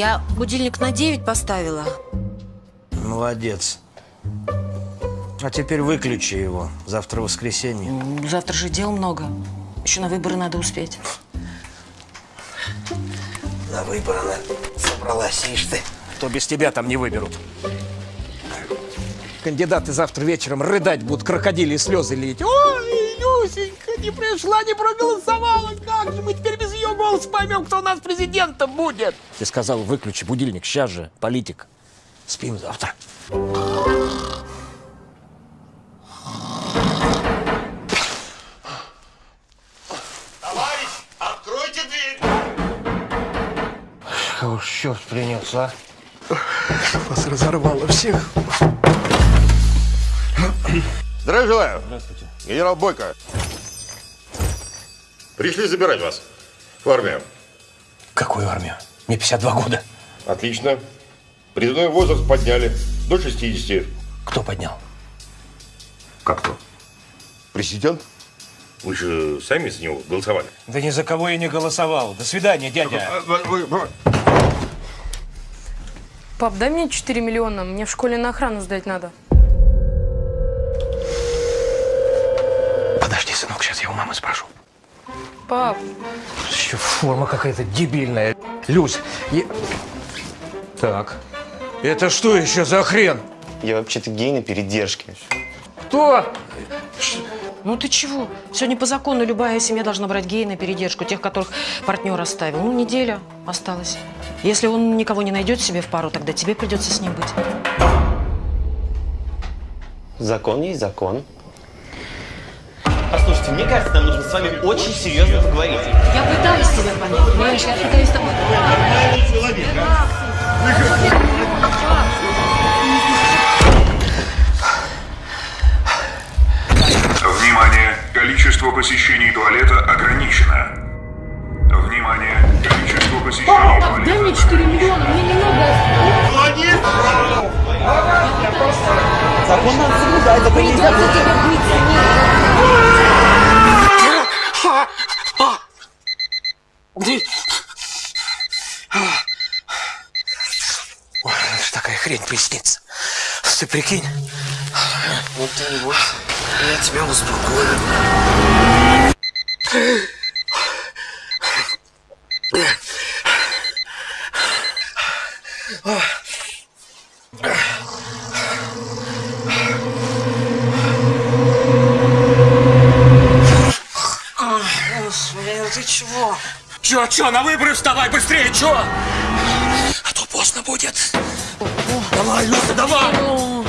Я будильник на 9 поставила. Молодец. А теперь выключи его. Завтра воскресенье. Завтра же дел много. Еще на выборы надо успеть. На выборы она собралась, ишь ты. То без тебя там не выберут. Кандидаты завтра вечером рыдать будут, крокодили слезы лить. Ой, Люсенька, не пришла, не проголосовала. Как же мы теперь без голоса поймем, кто у нас президентом будет? Ты сказал, выключи будильник. Сейчас же, политик. Спим завтра. Товарищ, откройте дверь! Кого ж черт принес, а? Вас разорвало всех. Здравия желаю. Здравствуйте. Генерал Бойко. Пришли забирать вас в армию. Какую армию? Мне 52 года. Отлично. Призывной возраст подняли до 60. Кто поднял? Как то? Президент? Вы же сами за него голосовали. Да ни за кого я не голосовал. До свидания, дядя. Пап, дай мне 4 миллиона, мне в школе на охрану сдать надо. Подожди, сынок, сейчас я у мамы спрошу. Пап, Еще форма какая-то дебильная. Люсь, я... Так. Это что еще за хрен? Я вообще-то гей на передержке. Кто? Ну ты чего? Сегодня по закону любая семья должна брать гея на передержку, тех, которых партнер оставил. Ну, неделя осталась. Если он никого не найдет себе в пару, тогда тебе придется с ним быть. Закон есть закон. Послушайте, мне кажется, нам нужно с вами очень серьезно поговорить. Я пытаюсь понимаешь? Я пытаюсь с тобой... Внимание! Количество посещений туалета ограничено. Внимание! Количество посещений пап, дай туалета... мне 4 миллиона, мне немного Закон надо соблюдать, закон нельзя Придется хрень приснится. Ты прикинь? Вот ты не бойся. Я тебя успокою. Чё, чё, на выборы вставай быстрее, чё? А то поздно будет. Давай, Люся, давай!